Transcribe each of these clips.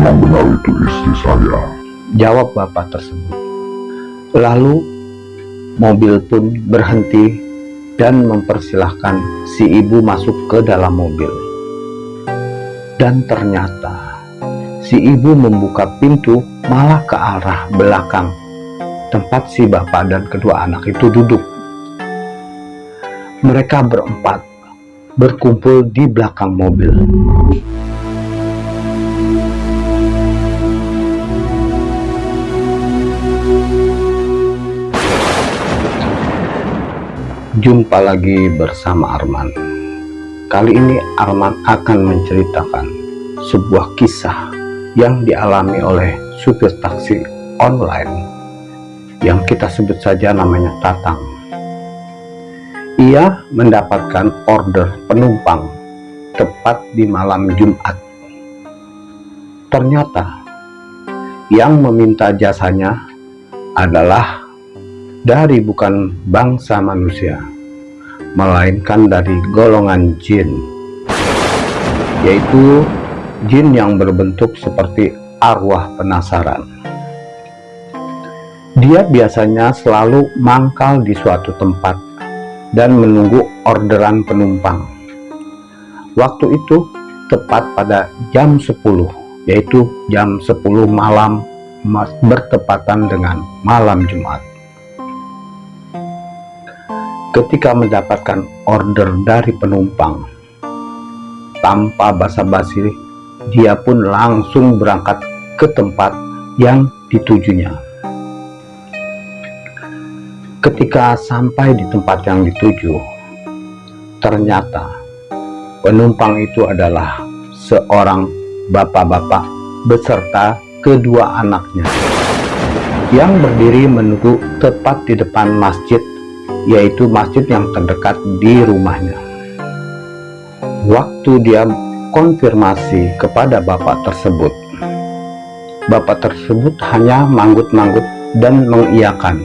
Memang benar itu istri saya. Jawab bapak tersebut. Lalu mobil pun berhenti dan mempersilahkan si ibu masuk ke dalam mobil. Dan ternyata si ibu membuka pintu malah ke arah belakang tempat si bapak dan kedua anak itu duduk. Mereka berempat berkumpul di belakang mobil. Jumpa lagi bersama Arman. Kali ini Arman akan menceritakan sebuah kisah yang dialami oleh supir taksi online yang kita sebut saja namanya Tatang. Ia mendapatkan order penumpang tepat di malam Jumat. Ternyata yang meminta jasanya adalah dari bukan bangsa manusia, melainkan dari golongan jin, yaitu jin yang berbentuk seperti arwah penasaran. Dia biasanya selalu mangkal di suatu tempat dan menunggu orderan penumpang. Waktu itu tepat pada jam 10, yaitu jam 10 malam bertepatan dengan malam Jumat. Ketika mendapatkan order dari penumpang, tanpa basa-basi, dia pun langsung berangkat ke tempat yang ditujunya. Ketika sampai di tempat yang dituju, ternyata penumpang itu adalah seorang bapak-bapak beserta kedua anaknya yang berdiri menunggu tepat di depan masjid yaitu masjid yang terdekat di rumahnya. Waktu dia konfirmasi kepada bapak tersebut, bapak tersebut hanya manggut-manggut dan mengiyakan,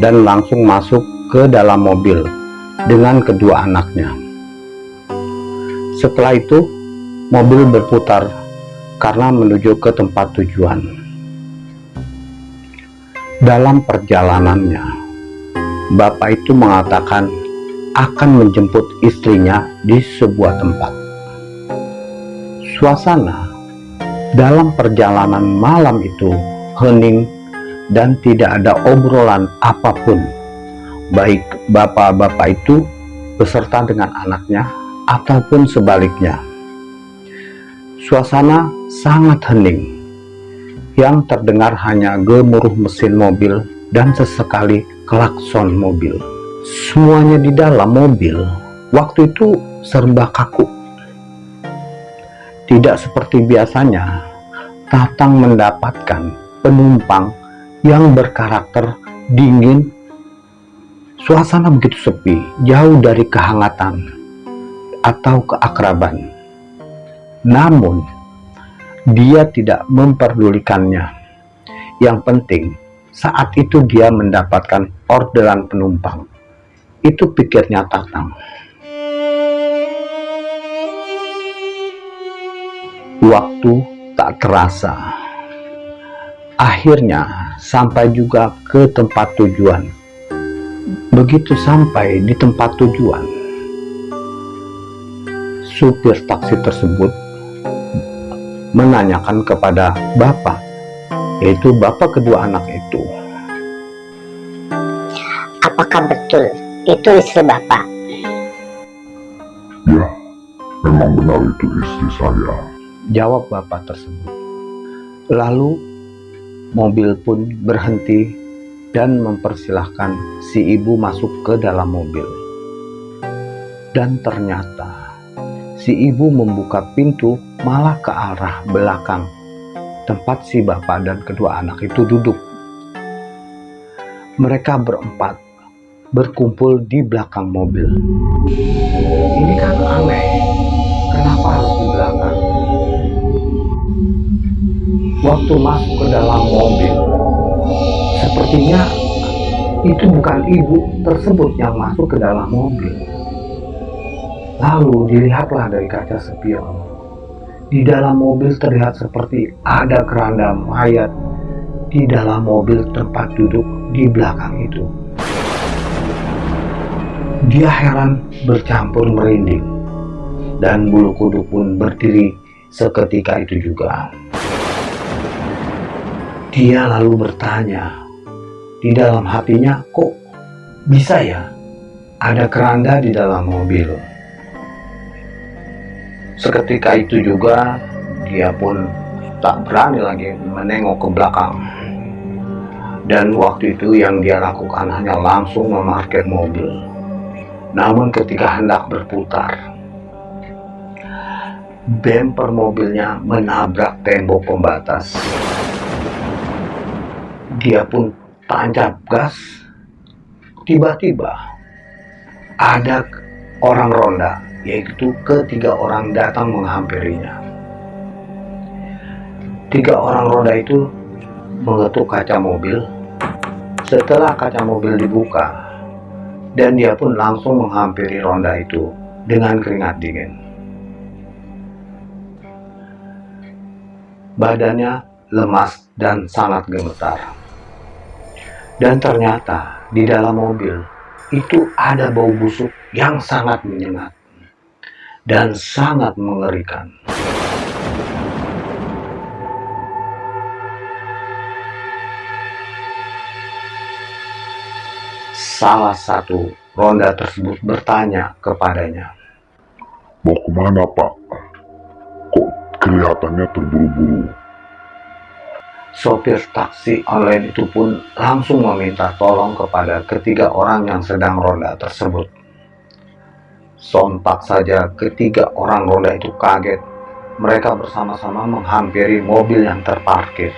dan langsung masuk ke dalam mobil dengan kedua anaknya. Setelah itu, mobil berputar karena menuju ke tempat tujuan. Dalam perjalanannya, bapak itu mengatakan akan menjemput istrinya di sebuah tempat. Suasana dalam perjalanan malam itu hening dan tidak ada obrolan apa pun, baik bapak-bapak itu beserta dengan anaknya ataupun sebaliknya. Suasana sangat hening, yang terdengar hanya gemuruh mesin mobil dan sesekali klakson mobil. Semuanya di dalam mobil waktu itu serba kaku. Tidak seperti biasanya, Tatang mendapatkan penumpang yang berkarakter dingin. Suasana begitu sepi, jauh dari kehangatan atau keakraban. Namun, dia tidak memperdulikannya. Yang penting, saat itu dia mendapatkan orderan penumpang. Itu pikirnya Tatang. Waktu tak terasa. Akhirnya sampai juga ke tempat tujuan. Begitu sampai di tempat tujuan, supir taksi tersebut menanyakan kepada bapak yaitu bapak kedua anak itu. Apakah betul itu istri bapak? Ya, memang benar itu istri saya. Jawab bapak tersebut. Lalu mobil pun berhenti dan mempersilahkan si ibu masuk ke dalam mobil. Dan ternyata si ibu membuka pintu malah ke arah belakang tempat si bapak dan kedua anak itu duduk. Mereka berempat berkumpul di belakang mobil. Ini kan aneh, kenapa harus di belakang? Waktu masuk ke dalam mobil, sepertinya itu bukan ibu tersebut yang masuk ke dalam mobil. Lalu dilihatlah dari kaca spion di dalam mobil terlihat seperti ada keranda mayat di dalam mobil tempat duduk di belakang itu. Dia heran bercampur merinding dan bulu kuduk pun berdiri seketika itu juga. Dia lalu bertanya, di dalam hatinya kok bisa ya ada keranda di dalam mobil. Seketika itu juga dia pun tak berani lagi menengok ke belakang. Dan waktu itu yang dia lakukan hanya langsung memarkir mobil. Namun ketika hendak berputar, bemper mobilnya menabrak tembok pembatas. Dia pun tancap gas. Tiba-tiba ada orang ronda yaitu ketiga orang datang menghampirinya. Tiga orang roda itu mengetuk kaca mobil. Setelah kaca mobil dibuka, dan dia pun langsung menghampiri ronda itu dengan keringat dingin. Badannya lemas dan sangat gemetar. Dan ternyata di dalam mobil itu ada bau busuk yang sangat menyengat dan sangat mengerikan. Salah satu ronda tersebut bertanya kepadanya. Mau ke mana pak? Kok kelihatannya terburu-buru? Sopir taksi online itu pun langsung meminta tolong kepada ketiga orang yang sedang ronda tersebut. Sontak saja ketiga orang roda itu kaget. Mereka bersama-sama menghampiri mobil yang terparkir.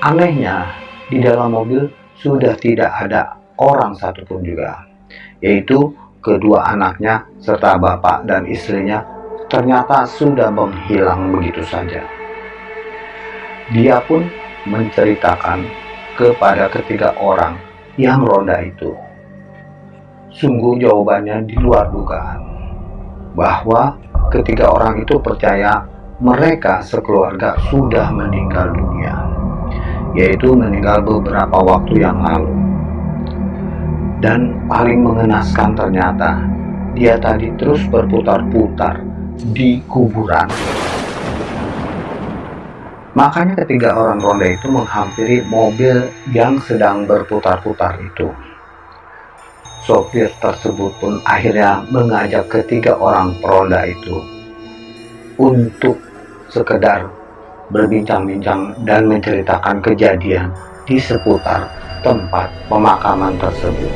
Anehnya, di dalam mobil sudah tidak ada orang satupun juga, yaitu kedua anaknya serta bapak dan istrinya ternyata sudah menghilang begitu saja. Dia pun menceritakan kepada ketiga orang yang ronda itu Sungguh jawabannya di luar dugaan. Bahwa ketiga orang itu percaya mereka sekeluarga sudah meninggal dunia. Yaitu meninggal beberapa waktu yang lalu. Dan paling mengenaskan ternyata, dia tadi terus berputar-putar di kuburan. Makanya ketiga orang ronda itu menghampiri mobil yang sedang berputar-putar itu. Sopir tersebut pun akhirnya mengajak ketiga orang peronda itu untuk sekedar berbincang-bincang dan menceritakan kejadian di seputar tempat pemakaman tersebut.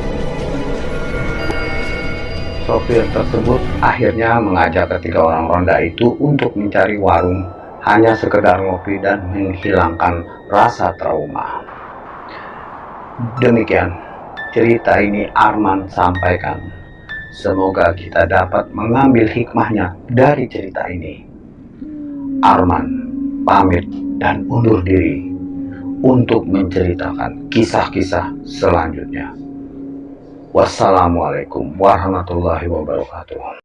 Sopir tersebut akhirnya mengajak ketiga orang ronda itu untuk mencari warung hanya sekedar ngopi dan menghilangkan rasa trauma. Demikian cerita ini Arman sampaikan. Semoga kita dapat mengambil hikmahnya dari cerita ini. Arman pamit dan undur diri untuk menceritakan kisah-kisah selanjutnya. Wassalamualaikum warahmatullahi wabarakatuh.